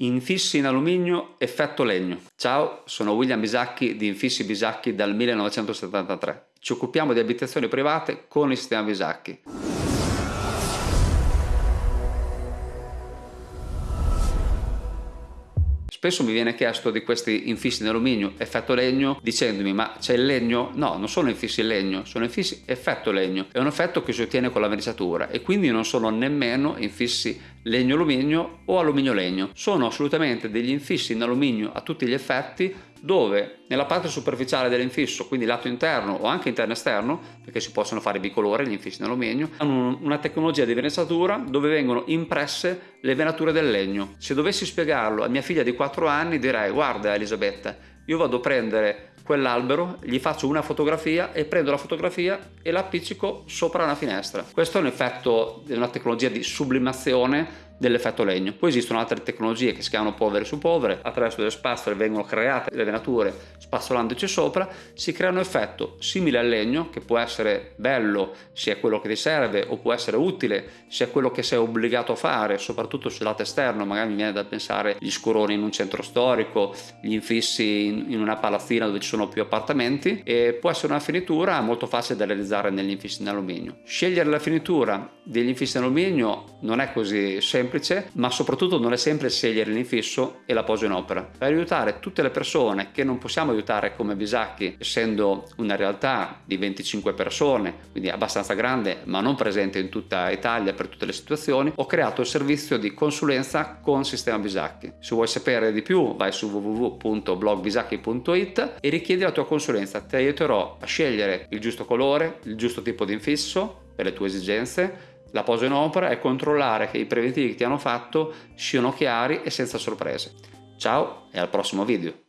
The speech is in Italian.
Infissi in alluminio effetto legno. Ciao, sono William Bisacchi di Infissi Bisacchi dal 1973. Ci occupiamo di abitazioni private con il sistema Bisacchi. Spesso mi viene chiesto di questi infissi in alluminio effetto legno dicendomi ma c'è il legno? No, non sono infissi in legno, sono infissi effetto legno. È un effetto che si ottiene con la verniciatura e quindi non sono nemmeno infissi legno-alluminio o alluminio-legno. Sono assolutamente degli infissi in alluminio a tutti gli effetti dove nella parte superficiale dell'infisso, quindi lato interno o anche interno esterno, perché si possono fare bicolore gli infissi in alluminio, hanno una tecnologia di venatura dove vengono impresse le venature del legno. Se dovessi spiegarlo a mia figlia di 4 anni direi guarda Elisabetta, io vado a prendere quell'albero, gli faccio una fotografia e prendo la fotografia e la appiccico sopra una finestra. Questo è un effetto di una tecnologia di sublimazione dell'effetto legno. Poi esistono altre tecnologie che si chiamano polvere su polvere, attraverso delle spazzole vengono create le venature spazzolandoci sopra, si crea un effetto simile al legno che può essere bello se è quello che ti serve o può essere utile se è quello che sei obbligato a fare, soprattutto sul lato esterno, magari mi viene da pensare gli scuroni in un centro storico, gli infissi in una palazzina dove ci sono più appartamenti e può essere una finitura molto facile da realizzare negli infissi in alluminio. Scegliere la finitura degli infissi in alluminio non è così semplice ma soprattutto non è semplice scegliere l'infisso e la posa in opera. Per aiutare tutte le persone che non possiamo aiutare come Bisacchi, essendo una realtà di 25 persone, quindi abbastanza grande, ma non presente in tutta Italia per tutte le situazioni, ho creato il servizio di consulenza con Sistema Bisacchi. Se vuoi sapere di più, vai su www.blogbisacchi.it e richiedi la tua consulenza. Ti aiuterò a scegliere il giusto colore, il giusto tipo di infisso per le tue esigenze, la posa in opera è controllare che i preventivi che ti hanno fatto siano chiari e senza sorprese. Ciao e al prossimo video!